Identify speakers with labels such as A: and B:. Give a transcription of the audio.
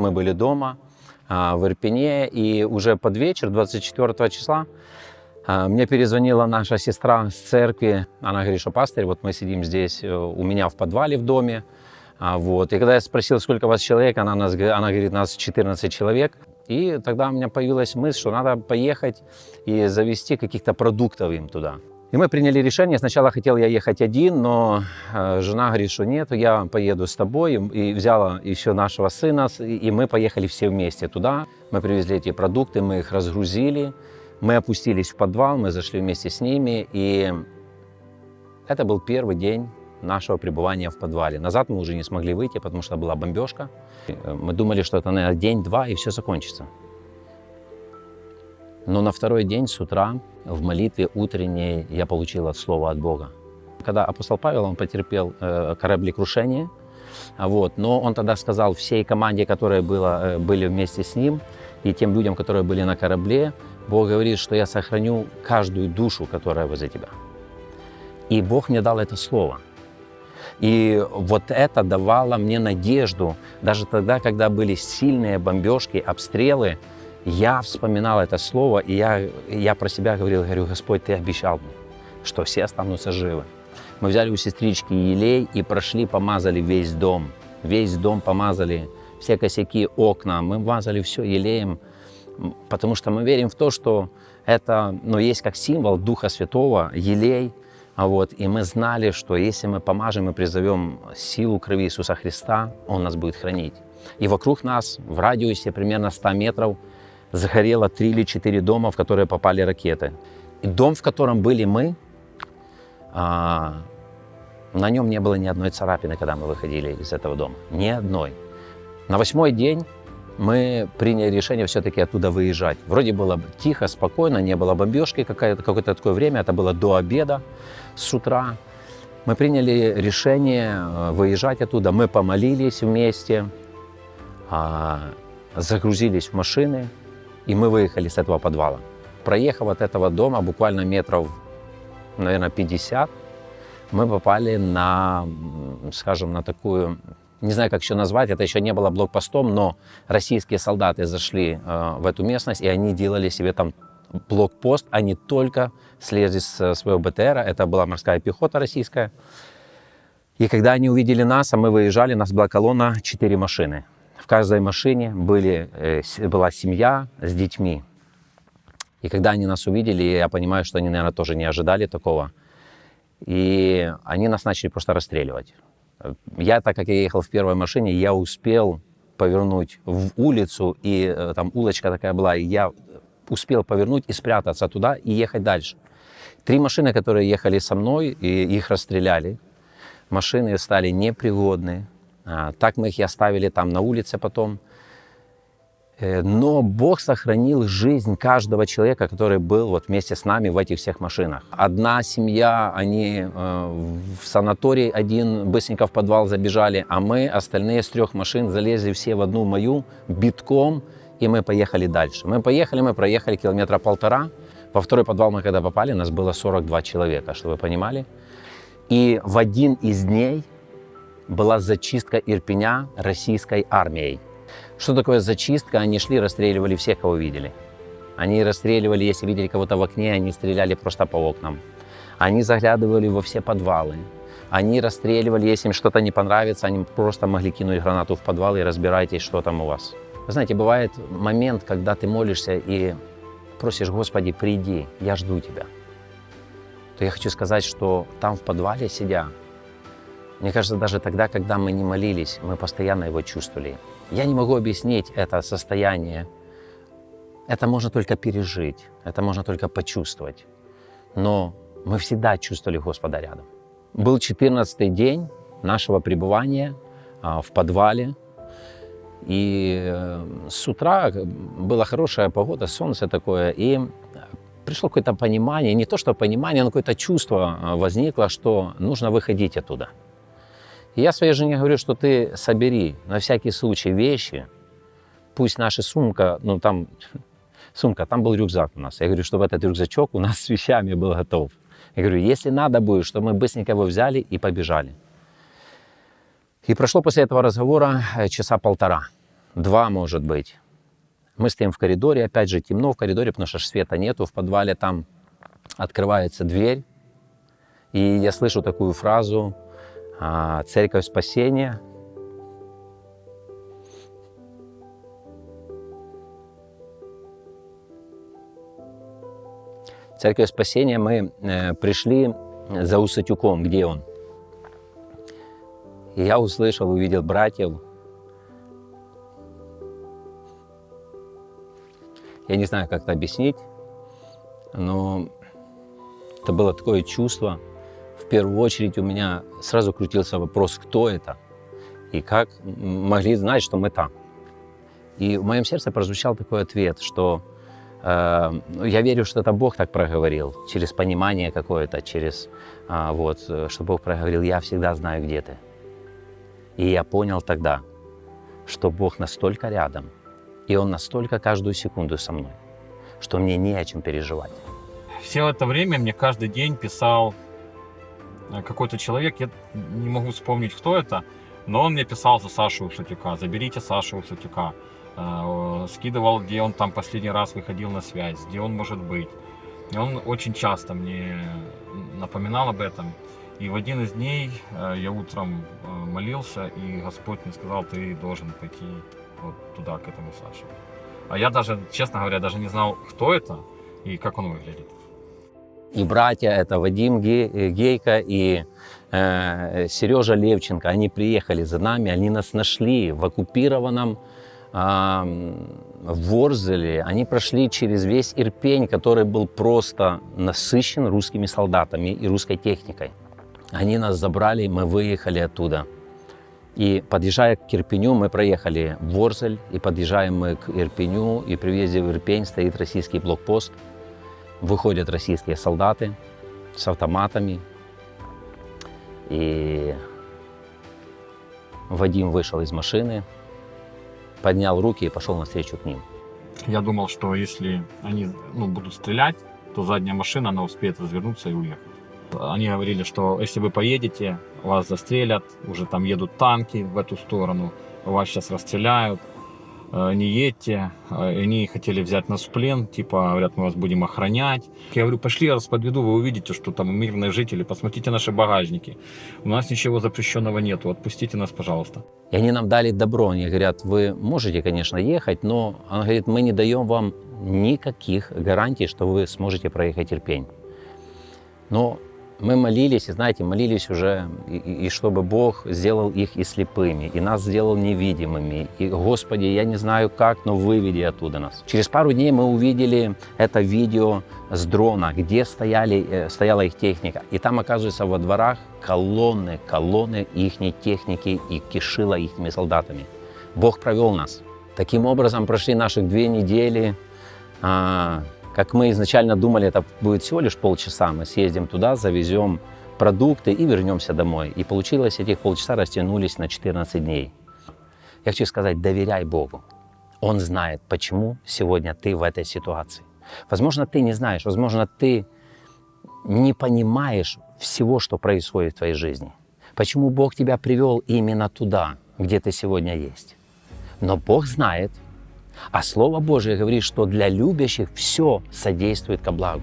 A: Мы были дома а, в Ирпене, и уже под вечер, 24 числа, а, мне перезвонила наша сестра с церкви. Она говорит, что пастырь, вот мы сидим здесь э, у меня в подвале в доме. А, вот. И когда я спросил, сколько вас человек, она, нас, она говорит, нас 14 человек. И тогда у меня появилась мысль, что надо поехать и завести каких-то продуктов им туда. И мы приняли решение. Сначала хотел я ехать один, но э, жена говорит, что нет, я поеду с тобой. И взяла еще нашего сына, и мы поехали все вместе туда. Мы привезли эти продукты, мы их разгрузили. Мы опустились в подвал, мы зашли вместе с ними. И это был первый день нашего пребывания в подвале. Назад мы уже не смогли выйти, потому что была бомбежка. Э, мы думали, что это, наверное, день-два, и все закончится. Но на второй день с утра в молитве утренней я получил от слова от Бога. Когда апостол Павел, он потерпел э, кораблекрушение, вот, но он тогда сказал всей команде, которая была, э, были вместе с ним, и тем людям, которые были на корабле, Бог говорит, что я сохраню каждую душу, которая возле тебя. И Бог мне дал это слово. И вот это давало мне надежду. Даже тогда, когда были сильные бомбежки, обстрелы, я вспоминал это слово, и я, я про себя говорил, говорю, Господь, Ты обещал мне, что все останутся живы. Мы взяли у сестрички елей и прошли, помазали весь дом. Весь дом помазали, все косяки, окна. Мы мазали все елеем, потому что мы верим в то, что это ну, есть как символ Духа Святого, елей. А вот, и мы знали, что если мы помажем и призовем силу крови Иисуса Христа, Он нас будет хранить. И вокруг нас, в радиусе примерно 100 метров, загорело три или четыре дома, в которые попали ракеты. И дом, в котором были мы, а, на нем не было ни одной царапины, когда мы выходили из этого дома. Ни одной. На восьмой день мы приняли решение все-таки оттуда выезжать. Вроде было тихо, спокойно, не было бомбежки какое-то какое такое время, это было до обеда с утра. Мы приняли решение э, выезжать оттуда, мы помолились вместе, а, загрузились в машины, и мы выехали с этого подвала. Проехав от этого дома буквально метров, наверное, 50, мы попали на, скажем, на такую, не знаю, как еще назвать, это еще не было блокпостом, но российские солдаты зашли э, в эту местность, и они делали себе там блокпост, они только слезли с своего БТР, это была морская пехота российская. И когда они увидели нас, а мы выезжали, у нас была колонна, 4 машины каждой машине были, э, была семья с детьми. И когда они нас увидели, я понимаю, что они, наверное, тоже не ожидали такого. И они нас начали просто расстреливать. Я, так как я ехал в первой машине, я успел повернуть в улицу, и э, там улочка такая была, и я успел повернуть и спрятаться туда и ехать дальше. Три машины, которые ехали со мной, и их расстреляли. Машины стали непригодны, так мы их и оставили там на улице потом. Э, но Бог сохранил жизнь каждого человека, который был вот вместе с нами в этих всех машинах. Одна семья, они э, в санаторий один быстренько в подвал забежали, а мы, остальные с трех машин, залезли все в одну мою битком, и мы поехали дальше. Мы поехали, мы проехали километра полтора. Во второй подвал мы когда попали, нас было 42 человека, чтобы вы понимали. И в один из дней была зачистка Ирпеня российской армией. Что такое зачистка? Они шли, расстреливали всех, кого видели. Они расстреливали, если видели кого-то в окне, они стреляли просто по окнам. Они заглядывали во все подвалы. Они расстреливали, если им что-то не понравится, они просто могли кинуть гранату в подвал и разбирайтесь, что там у вас. Вы знаете, бывает момент, когда ты молишься и просишь, Господи, приди, я жду Тебя. То я хочу сказать, что там в подвале сидя, мне кажется, даже тогда, когда мы не молились, мы постоянно его чувствовали. Я не могу объяснить это состояние. Это можно только пережить, это можно только почувствовать. Но мы всегда чувствовали Господа рядом. Был 14 день нашего пребывания а, в подвале. И э, с утра была хорошая погода, солнце такое. И пришло какое-то понимание, не то что понимание, но какое-то чувство а, возникло, что нужно выходить оттуда. Я своей жене говорю, что ты собери на всякий случай вещи, пусть наша сумка, ну там, сумка, там был рюкзак у нас. Я говорю, чтобы этот рюкзачок у нас с вещами был готов. Я говорю, если надо будет, чтобы мы быстренько его взяли и побежали. И прошло после этого разговора э, часа полтора. два, может быть. Мы стоим в коридоре, опять же темно в коридоре, потому что света нету. В подвале там открывается дверь, и я слышу такую фразу «Церковь спасения». Церковь спасения мы э, пришли за Усатюком, где он. И я услышал, увидел братьев. Я не знаю, как это объяснить, но это было такое чувство. В первую очередь у меня сразу крутился вопрос, кто это и как могли знать, что мы там. И в моем сердце прозвучал такой ответ, что э, я верю, что это Бог так проговорил, через понимание какое-то, через э, вот, что Бог проговорил, я всегда знаю, где ты. И я понял тогда, что Бог настолько рядом, и Он настолько каждую секунду со мной, что мне не о чем переживать.
B: Все это время мне каждый день писал какой-то человек, я не могу вспомнить, кто это, но он мне писал за Сашу Усатюка, заберите Сашу Усатюка. Э, скидывал, где он там последний раз выходил на связь, где он может быть. И он очень часто мне напоминал об этом. И в один из дней э, я утром молился, и Господь мне сказал, ты должен пойти вот туда, к этому Саше. А я даже, честно говоря, даже не знал, кто это и как он выглядит
A: и братья, это Вадим э, Гейко и э, Сережа Левченко, они приехали за нами, они нас нашли в оккупированном э, Ворзеле. Они прошли через весь Ирпень, который был просто насыщен русскими солдатами и русской техникой. Они нас забрали, мы выехали оттуда. И подъезжая к Ирпеню, мы проехали Ворзель, и подъезжаем мы к Ирпеню, и при въезде в Ирпень стоит российский блокпост – выходят российские солдаты с автоматами. И Вадим вышел из машины, поднял руки и пошел навстречу к ним.
B: Я думал, что если они ну, будут стрелять, то задняя машина, она успеет развернуться и уехать. Они говорили, что если вы поедете, вас застрелят, уже там едут танки в эту сторону, вас сейчас расстреляют. Э, не едьте. Э, они хотели взять нас в плен, типа, говорят, мы вас будем охранять. Я говорю, пошли, я вас подведу, вы увидите, что там мирные жители, посмотрите наши багажники. У нас ничего запрещенного нету, отпустите нас, пожалуйста.
A: И они нам дали добро, они говорят, вы можете, конечно, ехать, но, он говорит, мы не даем вам никаких гарантий, что вы сможете проехать Ирпень. Но мы молились, и знаете, молились уже, и, и чтобы Бог сделал их и слепыми, и нас сделал невидимыми. И, Господи, я не знаю как, но выведи оттуда нас. Через пару дней мы увидели это видео с дрона, где стояли, э, стояла их техника. И там, оказывается, во дворах колонны, колонны их техники и кишила их солдатами. Бог провел нас. Таким образом, прошли наших две недели. Как мы изначально думали, это будет всего лишь полчаса. Мы съездим туда, завезем продукты и вернемся домой. И получилось, этих полчаса растянулись на 14 дней. Я хочу сказать, доверяй Богу. Он знает, почему сегодня ты в этой ситуации. Возможно, ты не знаешь, возможно, ты не понимаешь всего, что происходит в твоей жизни. Почему Бог тебя привел именно туда, где ты сегодня есть. Но Бог знает, а Слово Божие говорит, что для любящих все содействует ко благу.